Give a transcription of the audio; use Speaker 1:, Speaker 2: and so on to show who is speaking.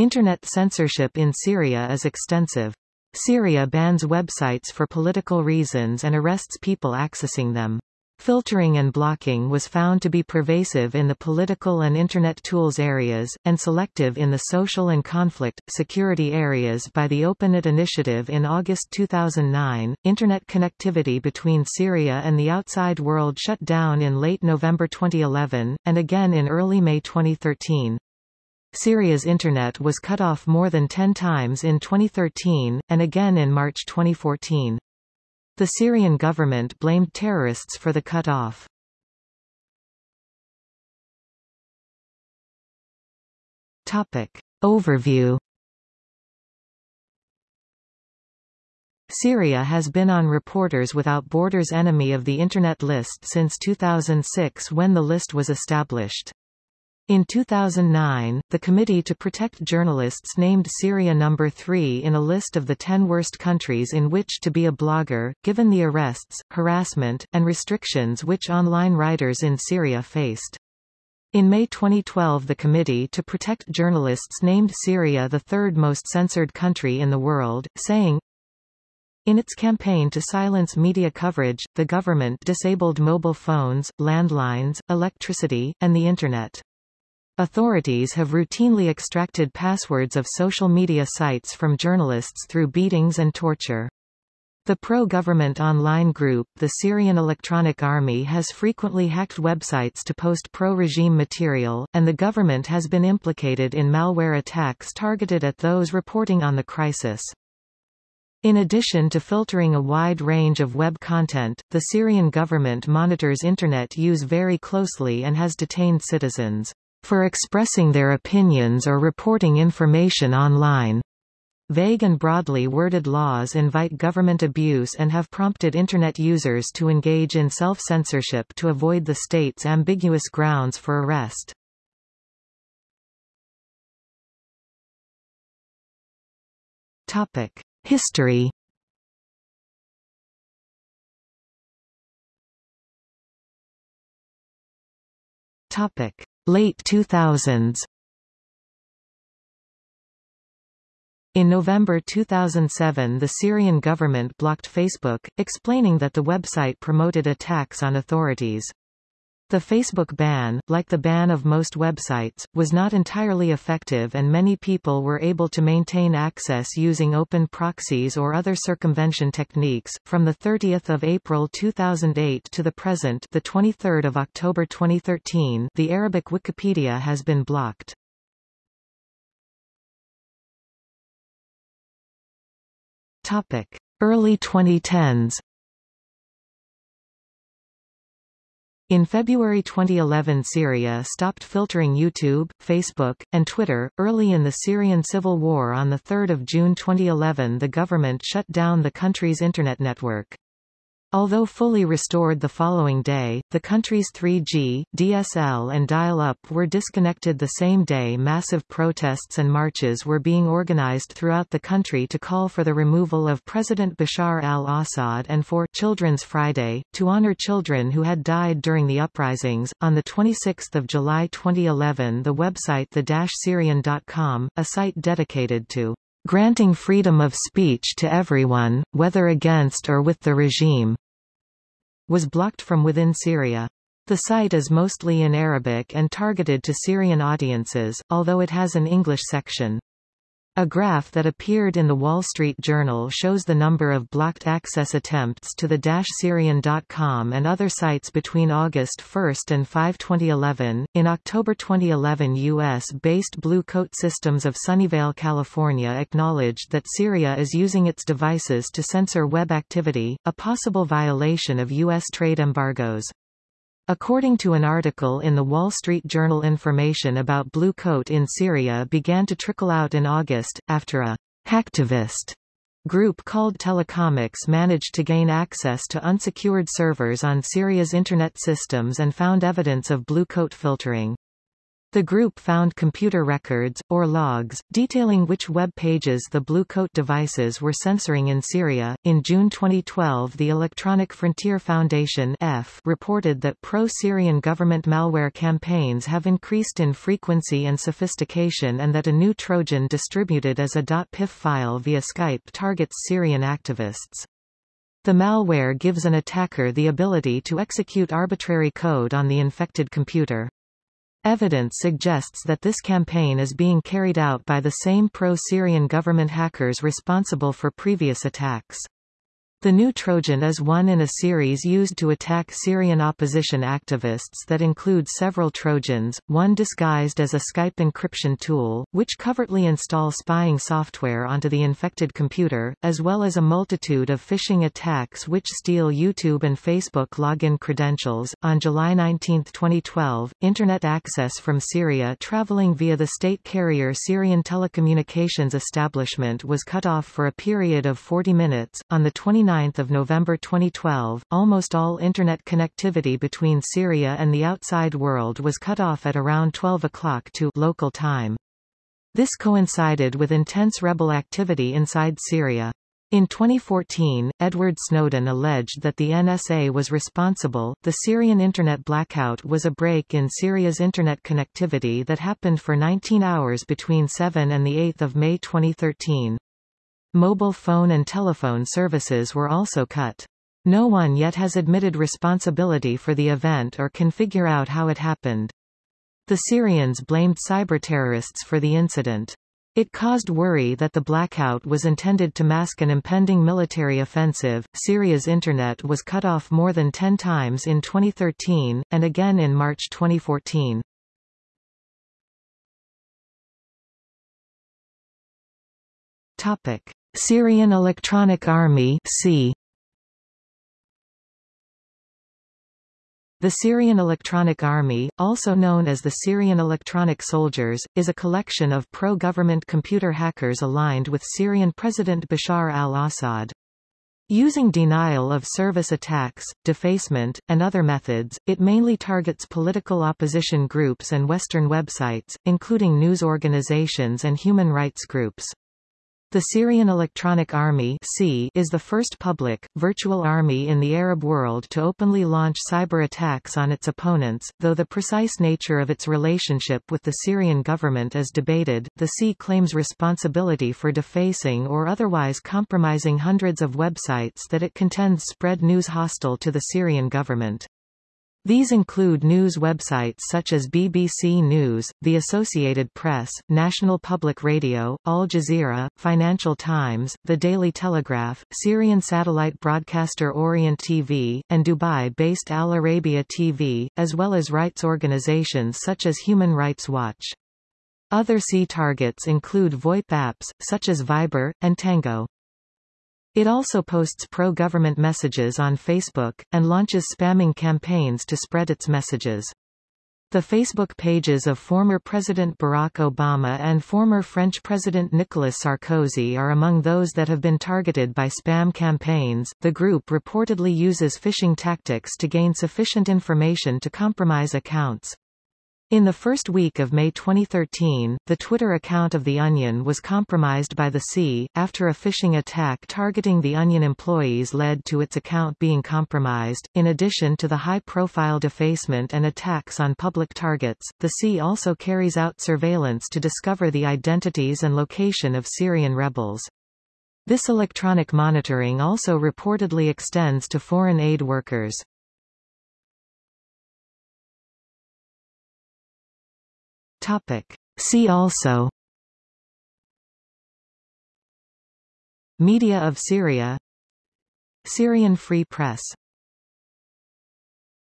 Speaker 1: Internet censorship in Syria is extensive. Syria bans websites for political reasons and arrests people accessing them. Filtering and blocking was found to be pervasive in the political and Internet tools areas, and selective in the social and conflict, security areas by the OpenNet initiative in August 2009. Internet connectivity between Syria and the outside world shut down in late November 2011, and again in early May 2013. Syria's Internet was cut off more than 10 times in 2013, and again in March 2014. The Syrian government blamed terrorists for the cut-off. Overview Syria has been on Reporters Without Borders Enemy of the Internet list since 2006 when the list was established. In 2009, the Committee to Protect Journalists named Syria number 3 in a list of the 10 worst countries in which to be a blogger, given the arrests, harassment, and restrictions which online writers in Syria faced. In May 2012 the Committee to Protect Journalists named Syria the third most censored country in the world, saying, in its campaign to silence media coverage, the government disabled mobile phones, landlines, electricity, and the Internet. Authorities have routinely extracted passwords of social media sites from journalists through beatings and torture. The pro-government online group, the Syrian Electronic Army has frequently hacked websites to post pro-regime material, and the government has been implicated in malware attacks targeted at those reporting on the crisis. In addition to filtering a wide range of web content, the Syrian government monitors Internet use very closely and has detained citizens for expressing their opinions or reporting information online. Vague and broadly worded laws invite government abuse and have prompted Internet users to engage in self-censorship to avoid the state's ambiguous grounds for arrest. Topic: History Topic: Late 2000s In November 2007 the Syrian government blocked Facebook, explaining that the website promoted attacks on authorities. The Facebook ban, like the ban of most websites, was not entirely effective and many people were able to maintain access using open proxies or other circumvention techniques. From the 30th of April 2008 to the present, the 23rd of October 2013, the Arabic Wikipedia has been blocked. Topic: Early 2010s In February 2011 Syria stopped filtering YouTube, Facebook, and Twitter. Early in the Syrian civil war on 3 June 2011 the government shut down the country's internet network. Although fully restored the following day, the country's 3G, DSL and dial-up were disconnected the same day massive protests and marches were being organized throughout the country to call for the removal of President Bashar al-Assad and for Children's Friday, to honor children who had died during the uprisings. On 26 July 2011 the website the-syrian.com, a site dedicated to granting freedom of speech to everyone, whether against or with the regime, was blocked from within Syria. The site is mostly in Arabic and targeted to Syrian audiences, although it has an English section. A graph that appeared in the Wall Street Journal shows the number of blocked access attempts to the Syrian.com and other sites between August 1 and 5 2011. In October 2011 U.S.-based Blue Coat Systems of Sunnyvale, California acknowledged that Syria is using its devices to censor web activity, a possible violation of U.S. trade embargoes. According to an article in the Wall Street Journal information about Blue Coat in Syria began to trickle out in August, after a hacktivist group called Telecomix managed to gain access to unsecured servers on Syria's internet systems and found evidence of Blue Coat filtering. The group found computer records, or logs, detailing which web pages the Blue Coat devices were censoring in Syria. In June 2012, the Electronic Frontier Foundation (EFF) reported that pro-Syrian government malware campaigns have increased in frequency and sophistication, and that a new Trojan distributed as a .pif file via Skype targets Syrian activists. The malware gives an attacker the ability to execute arbitrary code on the infected computer. Evidence suggests that this campaign is being carried out by the same pro-Syrian government hackers responsible for previous attacks. The new Trojan is one in a series used to attack Syrian opposition activists that include several Trojans, one disguised as a Skype encryption tool, which covertly install spying software onto the infected computer, as well as a multitude of phishing attacks which steal YouTube and Facebook login credentials. On July 19, 2012, Internet access from Syria traveling via the state carrier Syrian Telecommunications Establishment was cut off for a period of 40 minutes. On the 29th 29 November 2012, almost all Internet connectivity between Syria and the outside world was cut off at around 12 o'clock to local time. This coincided with intense rebel activity inside Syria. In 2014, Edward Snowden alleged that the NSA was responsible. The Syrian internet blackout was a break in Syria's internet connectivity that happened for 19 hours between 7 and 8 May 2013. Mobile phone and telephone services were also cut. No one yet has admitted responsibility for the event or can figure out how it happened. The Syrians blamed cyber-terrorists for the incident. It caused worry that the blackout was intended to mask an impending military offensive. Syria's internet was cut off more than 10 times in 2013, and again in March 2014. Topic. Syrian Electronic Army SEA. The Syrian Electronic Army, also known as the Syrian Electronic Soldiers, is a collection of pro-government computer hackers aligned with Syrian President Bashar al-Assad. Using denial of service attacks, defacement, and other methods, it mainly targets political opposition groups and Western websites, including news organizations and human rights groups. The Syrian Electronic Army is the first public, virtual army in the Arab world to openly launch cyber attacks on its opponents, though the precise nature of its relationship with the Syrian government is debated. The SEA claims responsibility for defacing or otherwise compromising hundreds of websites that it contends spread news hostile to the Syrian government. These include news websites such as BBC News, The Associated Press, National Public Radio, Al Jazeera, Financial Times, The Daily Telegraph, Syrian satellite broadcaster Orient TV, and Dubai-based Al Arabiya TV, as well as rights organizations such as Human Rights Watch. Other SEA targets include VoIP apps, such as Viber, and Tango. It also posts pro-government messages on Facebook, and launches spamming campaigns to spread its messages. The Facebook pages of former President Barack Obama and former French President Nicolas Sarkozy are among those that have been targeted by spam campaigns. The group reportedly uses phishing tactics to gain sufficient information to compromise accounts. In the first week of May 2013, the Twitter account of The Onion was compromised by the SEA, after a phishing attack targeting The Onion employees led to its account being compromised. In addition to the high-profile defacement and attacks on public targets, the SEA also carries out surveillance to discover the identities and location of Syrian rebels. This electronic monitoring also reportedly extends to foreign aid workers. Topic. See also. Media of Syria. Syrian Free Press